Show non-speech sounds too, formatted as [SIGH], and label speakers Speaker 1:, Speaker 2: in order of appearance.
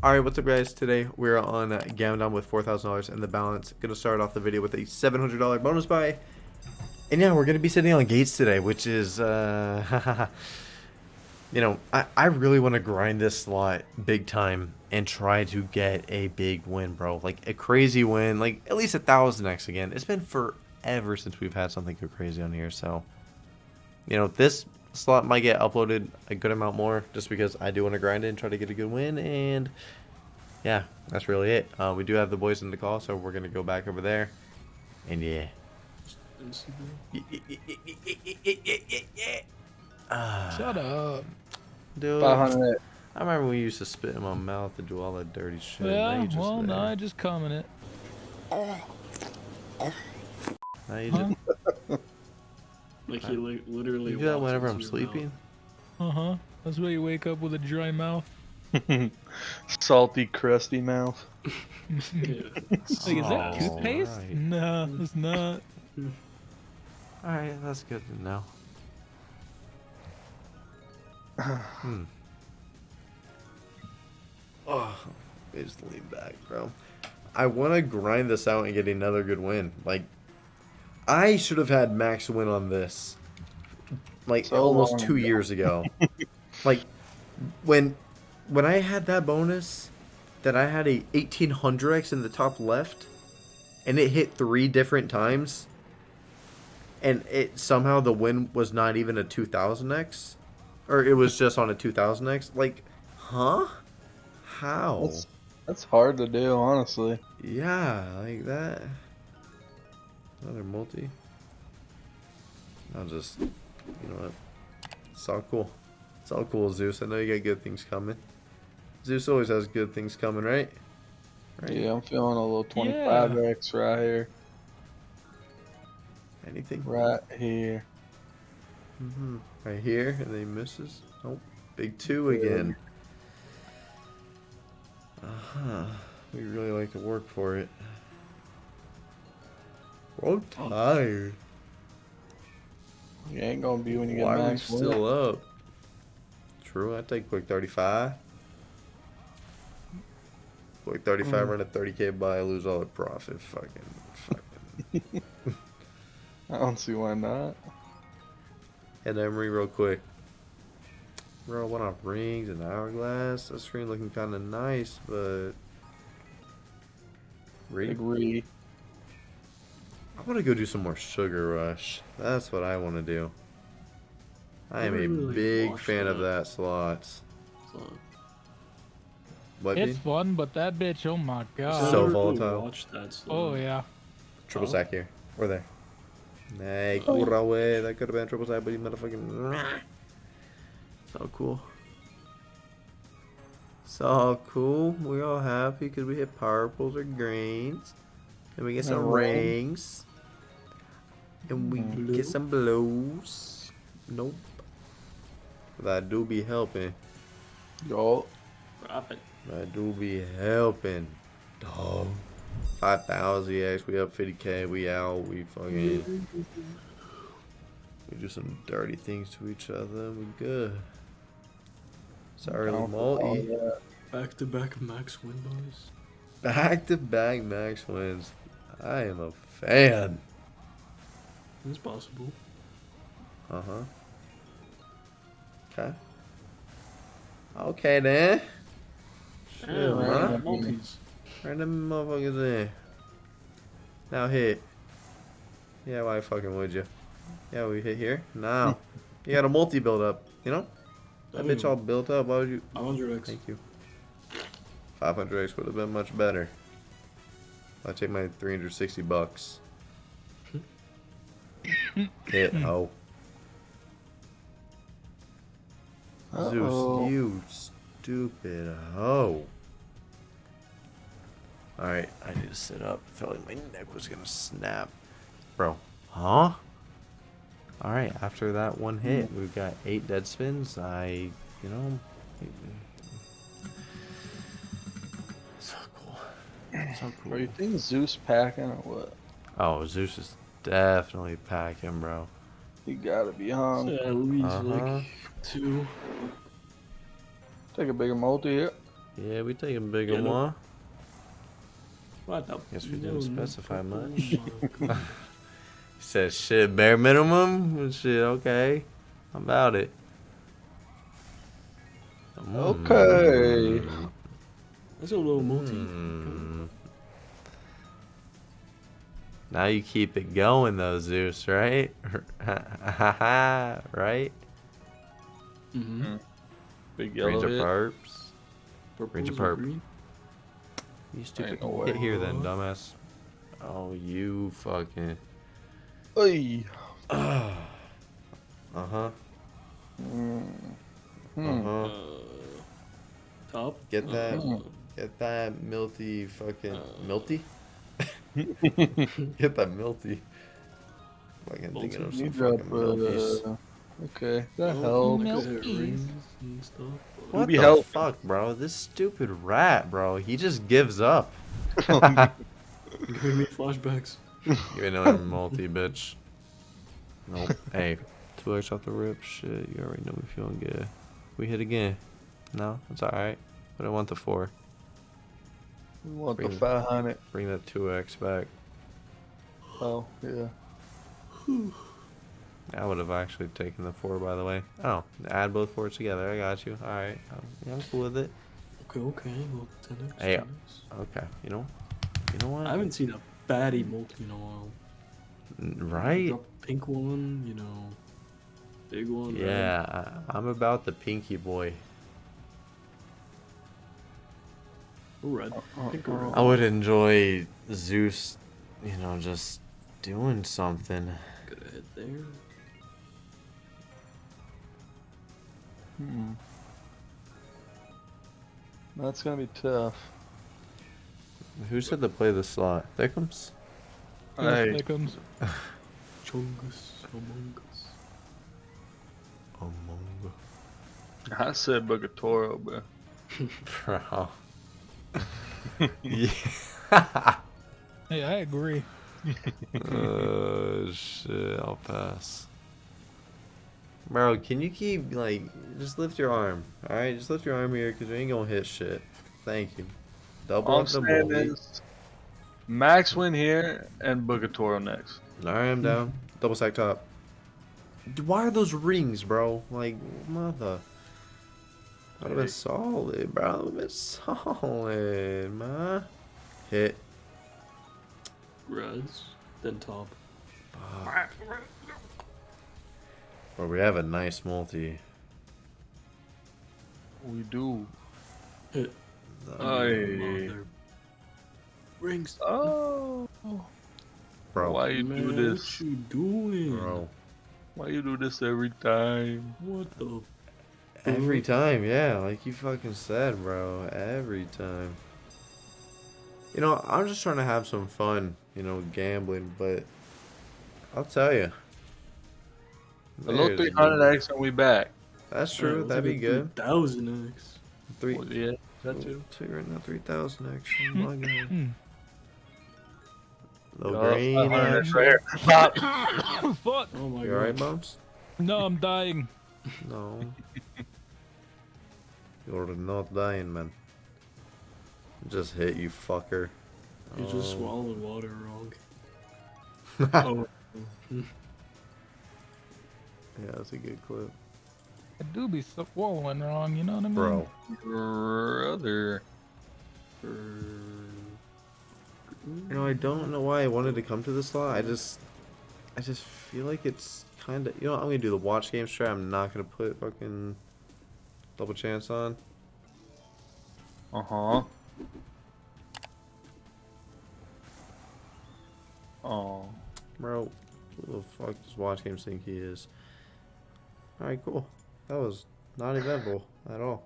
Speaker 1: Alright, what's up guys? Today we're on uh, with $4,000 in the balance. Gonna start off the video with a $700 bonus buy. And yeah, we're gonna be sitting on gates today, which is, uh, [LAUGHS] you know, I, I really want to grind this slot big time and try to get a big win, bro. Like a crazy win, like at least a thousand X again. It's been forever since we've had something go crazy on here, so, you know, this slot might get uploaded a good amount more just because I do want to grind it and try to get a good win and yeah that's really it uh, we do have the boys in the call so we're gonna go back over there and yeah
Speaker 2: Shut up.
Speaker 1: dude
Speaker 3: 500.
Speaker 1: I remember we used to spit in my mouth and do all that dirty shit now
Speaker 2: Yeah,
Speaker 1: you just
Speaker 2: well,
Speaker 1: there.
Speaker 2: no, I just comment it.
Speaker 1: now you
Speaker 2: Huh?
Speaker 1: just [LAUGHS]
Speaker 4: Like he li literally.
Speaker 1: you do that whenever I'm sleeping
Speaker 2: Uh huh. That's why you wake up with a dry mouth. [LAUGHS]
Speaker 3: Salty, crusty mouth.
Speaker 4: mouth. [LAUGHS] Yeah.
Speaker 2: Like, is that
Speaker 1: Oh,
Speaker 2: toothpaste?
Speaker 1: right.
Speaker 2: No, it's not.
Speaker 1: alright that's good to know [SIGHS] hmm Oh, I just lean back, bro. I want to grind this out and get another good win. Like, I should have had max win on this, like
Speaker 3: So
Speaker 1: almost two
Speaker 3: ago.
Speaker 1: years ago. [LAUGHS] like, when when I had that bonus, that I had a 1800x in the top left, and it hit three different times, and it somehow the win was not even a 2000x, or it was just on a 2000x. Like, huh? How?
Speaker 3: That's, that's hard to do, honestly.
Speaker 1: Yeah, like that. Another multi. I'll just, you know what? It's all cool. It's all cool, Zeus. I know you got good things coming. Zeus always has good things coming, right? Right?
Speaker 3: Yeah, I'm feeling a little 25x right here.
Speaker 1: Anything?
Speaker 3: Right here.
Speaker 1: Mm -hmm. Right here, and then he misses. Nope. Big two again. Uh huh. We really like to work for it. All tired.
Speaker 3: You ain't gonna be when you get
Speaker 1: Why are
Speaker 3: win.
Speaker 1: still up? True, I take quick 35. Quick 35,
Speaker 3: Mm.
Speaker 1: run a 30k buy, lose all the profit. Fucking, fucking. [LAUGHS]
Speaker 3: I don't see why not.
Speaker 1: Head Emery real quick. Bro, one off rings and hourglass. That screen looking kind of nice, but.
Speaker 3: Re.
Speaker 1: I want to go do some more Sugar Rush. That's what I want to do. I am a big
Speaker 4: watched
Speaker 1: fan of
Speaker 4: that.
Speaker 1: that slots.
Speaker 4: So,
Speaker 1: What,
Speaker 2: It's
Speaker 1: dude?
Speaker 2: fun, but that bitch, oh my god.
Speaker 1: So
Speaker 4: really
Speaker 1: volatile.
Speaker 4: Watched that, so.
Speaker 2: oh yeah.
Speaker 1: Triple
Speaker 4: Oh.
Speaker 1: sack here. Or there. Nay,
Speaker 3: Oh.
Speaker 1: cool away. That could have been a triple sack, but he motherfucking. [LAUGHS] So cool. So cool. We all happy because we hit purples or greens. And we get some rings. And we mm,
Speaker 4: Blue.
Speaker 1: get some blues. Nope. That do be helping.
Speaker 3: Yo.
Speaker 4: Profit.
Speaker 1: That do be helping. Dog. 5,000 EX. We up 50k. We out. We fucking. We do some dirty things to each other. We good. Sorry,
Speaker 3: Down for all
Speaker 1: multi.
Speaker 3: that.
Speaker 4: Back to back max win boys.
Speaker 1: Back to back max wins. I am a fan.
Speaker 4: It's possible.
Speaker 1: Uh huh. Okay. Okay then. Shit,
Speaker 4: Yeah,
Speaker 1: man.
Speaker 4: man. Multis.
Speaker 1: Right them motherfuckers in. Now hit. Yeah, why fucking would you? Yeah, we hit here. Now. [LAUGHS] you got a multi build up, you know? That bitch all built up. Why would you?
Speaker 4: 500x.
Speaker 1: Thank you. 500x would have been much better. I take my 360 bucks. Hit. Hmm. Oh.
Speaker 3: Uh-oh.
Speaker 1: Zeus, you stupid hoe. Alright, I need to sit up. I felt like my neck was gonna snap. Bro. Huh? Alright, after that one hmm. hit, we've got eight dead spins. I, you know. So cool. [SIGHS] So cool.
Speaker 3: Bro, you think Zeus packing or what?
Speaker 1: Oh, Zeus is definitely pack him, bro.
Speaker 3: You gotta be hung.
Speaker 4: So at least
Speaker 1: Uh-huh.
Speaker 4: like two.
Speaker 3: Take a bigger multi here.
Speaker 1: Yeah, we take a bigger
Speaker 4: Yeah,
Speaker 1: one.
Speaker 4: What the?
Speaker 1: Guess we didn't specify much.
Speaker 4: oh my [LAUGHS] God.
Speaker 1: He said, shit, bare minimum? Shit, okay. How about it?
Speaker 3: Okay.
Speaker 1: Mm.
Speaker 4: That's a little multi.
Speaker 1: Hmm. Now you keep it going though, Zeus, right? right?
Speaker 4: Mm-hmm.
Speaker 3: Big yellow
Speaker 1: Ranger
Speaker 3: hit.
Speaker 1: Perps.
Speaker 4: Purples
Speaker 1: Ranger
Speaker 4: or
Speaker 1: perp. You stupid.
Speaker 3: Ain't no
Speaker 1: Get here then, dumbass. Oh, you fucking.
Speaker 3: Oy.
Speaker 1: uh huh.
Speaker 3: Mm.
Speaker 1: Uh huh.
Speaker 4: Uh, top.
Speaker 1: Get that.
Speaker 4: Uh,
Speaker 1: Get that milty fucking
Speaker 4: Uh.
Speaker 1: milty. [LAUGHS] Get that milty. Fucking thinking of
Speaker 3: You
Speaker 1: some
Speaker 3: drop,
Speaker 1: fucking milkies.
Speaker 3: uh, okay, that
Speaker 4: oh,
Speaker 3: helps.
Speaker 4: like I said,
Speaker 2: Milkies.
Speaker 4: rings and stuff.
Speaker 1: What the
Speaker 3: helping.
Speaker 1: fuck, bro? This stupid rat, bro. He just gives up. [LAUGHS] [LAUGHS]
Speaker 4: Giving me flashbacks.
Speaker 1: Give me another multi, bitch. Nope. hey, two X off the rip. Shit, you already know me feeling good. We hit again. No, it's alright. But I want the four.
Speaker 3: We want the
Speaker 1: Bring-
Speaker 3: 500.
Speaker 1: Bring that two X back.
Speaker 3: Oh, yeah.
Speaker 1: I would have actually taken the four, by the way. Oh, add both fours together. I got you. Alright. I'm, yeah, I'm cool with it.
Speaker 4: Okay, okay. Well, 10x.
Speaker 1: Hey,
Speaker 4: 10x.
Speaker 1: Okay. You know? You know what?
Speaker 4: I haven't seen a baddie multi in a while.
Speaker 1: Right?
Speaker 4: Drop a pink one, you know. Big one. red.
Speaker 1: Yeah, I, I'm about the pinky boy.
Speaker 4: Red.
Speaker 3: Uh,
Speaker 4: Pink or red.
Speaker 1: I would enjoy Zeus, you know, just doing something.
Speaker 4: Good ahead there.
Speaker 3: Hmm. That's gonna be tough.
Speaker 1: Who said to play the slot? Thickums?
Speaker 2: Hey.
Speaker 3: Hey,
Speaker 2: There comes.
Speaker 4: Chungus Among Us.
Speaker 1: Among
Speaker 3: I said Bogatoro, bro.
Speaker 1: Bro. [LAUGHS] yeah.
Speaker 2: Hey, I agree.
Speaker 1: oh shit, I'll pass. Bro, can you keep like just lift your arm? Alright, just lift your arm here because we ain't gonna hit shit. Thank you. Double
Speaker 3: All I'm
Speaker 1: up the
Speaker 3: saying
Speaker 1: bully.
Speaker 3: Max win here and Bogatoro next.
Speaker 1: Alright, I'm down. Double stack top. Why are those rings, bro? Like, mother. That would have been solid, bro. That would have been solid, man. Hit.
Speaker 4: Res. Then top.
Speaker 1: Fuck. Bro, we have a nice multi.
Speaker 3: We do.
Speaker 4: Hit.
Speaker 3: Aye.
Speaker 4: Rings.
Speaker 3: Oh.
Speaker 1: Bro,
Speaker 3: Why you
Speaker 4: Man,
Speaker 3: do this?
Speaker 4: What you doing?
Speaker 1: bro.
Speaker 3: Why you do this every time?
Speaker 4: What the?
Speaker 1: Every time, yeah, like you fucking said, bro. Every time. You know, I'm just trying to have some fun, you know, gambling, but I'll tell you.
Speaker 3: Hello, 300X and we back.
Speaker 1: That's true. That'd be good.
Speaker 4: Thousand X.
Speaker 1: Three.
Speaker 3: Well, yeah, that too.
Speaker 1: Two right now, three thousand actually. Oh my god.
Speaker 2: Hmm.
Speaker 1: Low
Speaker 3: Oh,
Speaker 1: green.
Speaker 3: Right here. Pop. [COUGHS]
Speaker 2: Fuck. [COUGHS]
Speaker 4: Oh my
Speaker 1: You
Speaker 4: god.
Speaker 1: alright, bumps?
Speaker 2: No, I'm dying.
Speaker 1: No. You're not dying, man. Just hit you, fucker.
Speaker 4: You just
Speaker 1: Oh.
Speaker 4: swallowed water wrong. [LAUGHS] oh.
Speaker 1: Yeah, that's a good clip,
Speaker 2: I do be swallowing wrong, you know what I mean?
Speaker 1: bro.
Speaker 3: Brother.
Speaker 1: You know, I don't know why I wanted to come to this slot. I just, I just feel like it's kind of. You know, I'm gonna do the watch game strat. I'm not gonna put fucking double chance on.
Speaker 3: Uh huh. Oh.
Speaker 1: Bro, who the fuck does Watch Games think he is? Alright, cool. That was not eventful at all.